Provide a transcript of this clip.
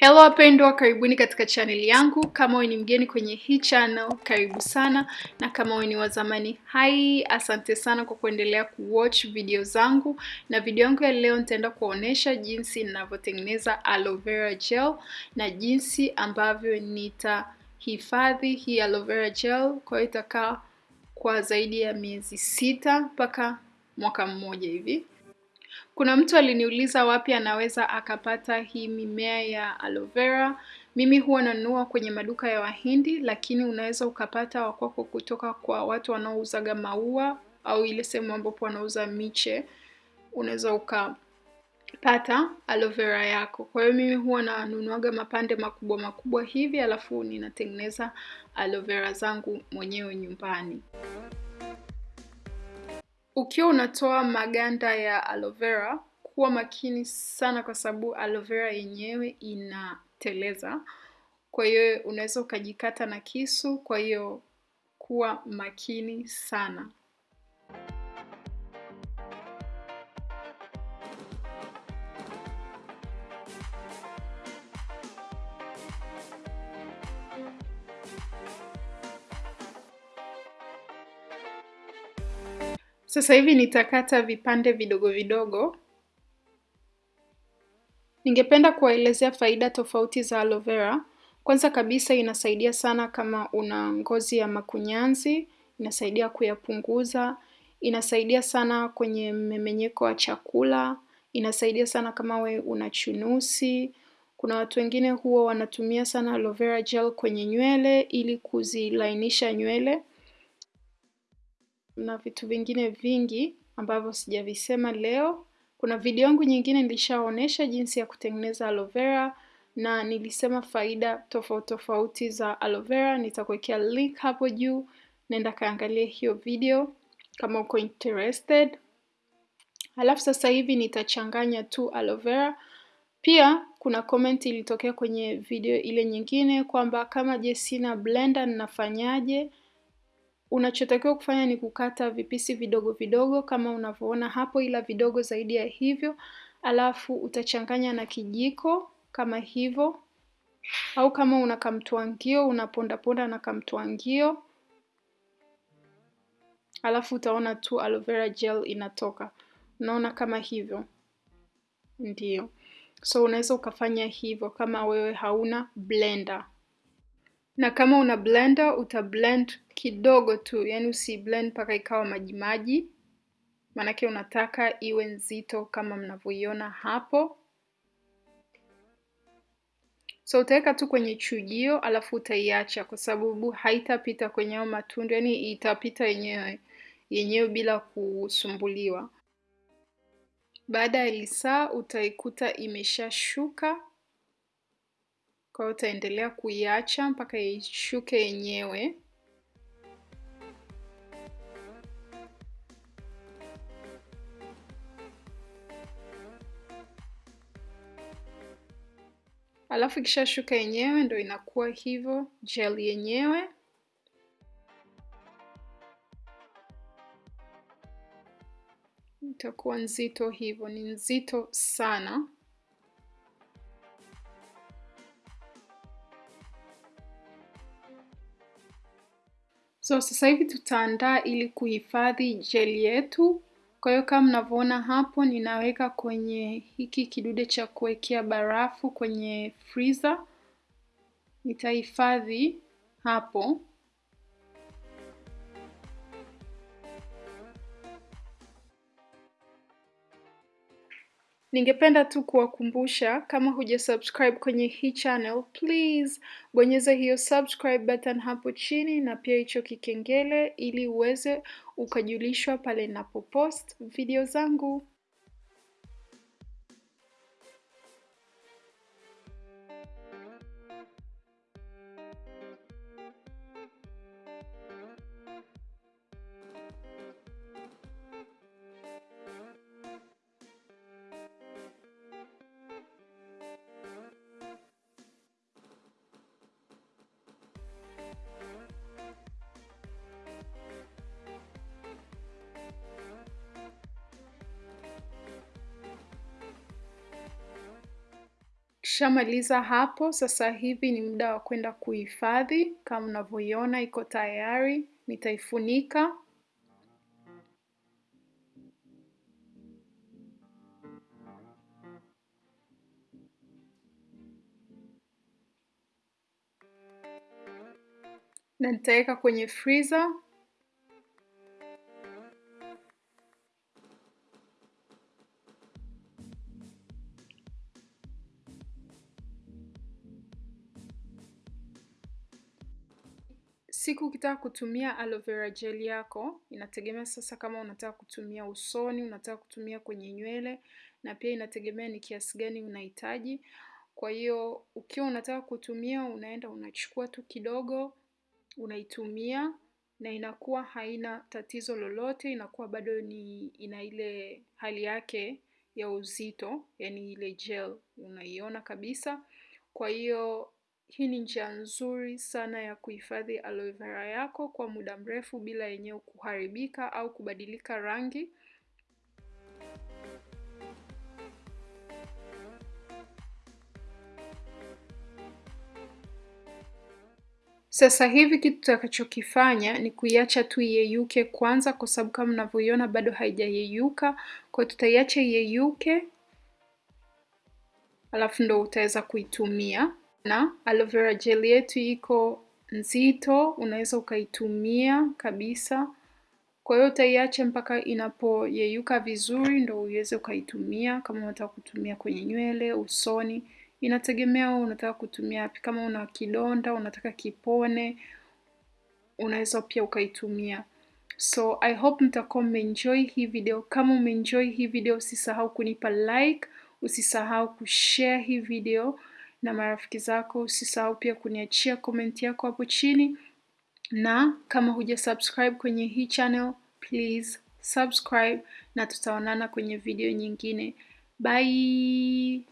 Hello wapendwa, karibuni katika chaneli yangu. Kama wewe ni mgeni kwenye hii channel, karibu sana, na kama wewe ni wa zamani, hai, asante sana kwa kuendelea kuwatch video zangu. Na video yangu ya leo nitaenda kuonesha jinsi ninavyotengeneza aloe vera gel na jinsi ambavyo nitahifadhi hii aloe vera gel, kwa hiyo itakaa kwa zaidi ya miezi sita mpaka mwaka mmoja hivi. Kuna mtu aliniuliza wapi anaweza akapata hii mimea ya aloe vera. Mimi huwa nanunua kwenye maduka ya Wahindi, lakini unaweza ukapata wakwako kutoka kwa watu wanaouzaga maua au ile sehemu ambapo wanauza miche, unaweza ukapata aloe vera yako. Kwa hiyo mimi huwa nanunuaga mapande makubwa makubwa hivi, alafu ninatengeneza aloe vera zangu mwenyewe nyumbani. Ukiwa unatoa maganda ya aloe vera, kuwa makini sana kwa sababu aloe vera yenyewe inateleza. Kwa hiyo unaweza ukajikata na kisu, kwa hiyo kuwa makini sana. Sasa hivi nitakata vipande vidogo vidogo. Ningependa kuwaelezea faida tofauti za aloe vera. Kwanza kabisa inasaidia sana kama una ngozi ya makunyanzi, inasaidia kuyapunguza, inasaidia sana kwenye mmemenyeko wa chakula, inasaidia sana kama we una chunusi. Kuna watu wengine huwa wanatumia sana aloe vera gel kwenye nywele ili kuzilainisha nywele na vitu vingine vingi ambavyo sijavisema leo. Kuna video yangu nyingine nilishaonesha jinsi ya kutengeneza aloe vera na nilisema faida tofauti tofauti za aloe vera. Nitakuwekea link hapo juu, nenda kaangalie hiyo video kama uko interested. Halafu sasa hivi nitachanganya tu aloe vera. Pia kuna comment ilitokea kwenye video ile nyingine kwamba kama je, sina blender ninafanyaje? Unachotakiwa kufanya ni kukata vipisi vidogo vidogo kama unavyoona hapo, ila vidogo zaidi ya hivyo, alafu utachanganya na kijiko kama hivyo, au kama una kamtwangio unapondaponda na kamtwangio, alafu utaona tu aloe vera gel inatoka. Unaona kama hivyo, ndio. So unaweza ukafanya hivyo kama wewe hauna blender na kama una blender uta blend kidogo tu, yani usi blend mpaka ikawa majimaji, maanake unataka iwe nzito kama mnavyoiona hapo. So utaweka tu kwenye chujio, alafu utaiacha kwa sababu haitapita kwenye hayo matundu, yani itapita yenyewe yenyewe bila kusumbuliwa. Baada ya lisaa utaikuta imeshashuka kwa hiyo utaendelea kuiacha mpaka ishuke yenyewe. Alafu ikishashuka yenyewe ndo inakuwa hivyo gel yenyewe. Itakuwa nzito hivyo, ni nzito sana. So sasa hivi tutaandaa ili kuhifadhi jeli yetu. Kwa hiyo kama mnavyoona hapo, ninaweka kwenye hiki kidude cha kuwekea barafu kwenye freezer. Nitahifadhi hapo. Ningependa tu kuwakumbusha kama huja subscribe kwenye hii channel, please bonyeza hiyo subscribe button hapo chini na pia hicho kikengele ili uweze ukajulishwa pale ninapopost video zangu. Ukishamaliza hapo, sasa hivi ni muda wa kwenda kuhifadhi. Kama unavyoiona iko tayari, nitaifunika. na nitaweka kwenye freezer siku ukitaka kutumia aloe vera gel yako inategemea sasa kama unataka kutumia usoni unataka kutumia kwenye nywele na pia inategemea ni kiasi gani unahitaji. Kwa hiyo ukiwa unataka kutumia unaenda unachukua tu kidogo unaitumia na inakuwa haina tatizo lolote inakuwa bado ni ina ile hali yake ya uzito yani ile gel unaiona kabisa. Kwa hiyo hii ni njia nzuri sana ya kuhifadhi aloe vera yako kwa muda mrefu bila yenyewe kuharibika au kubadilika rangi Sasa hivi kitu tutakachokifanya ni kuiacha tu iyeyuke kwanza, kwa sababu kama mnavyoiona bado haijayeyuka. Kwa hiyo tutaiacha iyeyuke, alafu ndo utaweza kuitumia. Na aloe vera gel yetu iko nzito, unaweza ukaitumia kabisa. Kwa hiyo utaiacha mpaka inapoyeyuka vizuri, ndo uweze ukaitumia. Kama unataka kutumia kwenye nywele, usoni, inategemea wewe unataka kutumia wapi. Kama una kidonda unataka kipone, unaweza pia ukaitumia. So I hope mtakuwa mmeenjoy hii video. Kama umeenjoy hii video, usisahau kunipa like, usisahau kushare hii video na marafiki zako, usisahau pia kuniachia komenti yako hapo chini, na kama huja subscribe kwenye hii channel, please subscribe, na tutaonana kwenye video nyingine. Bye.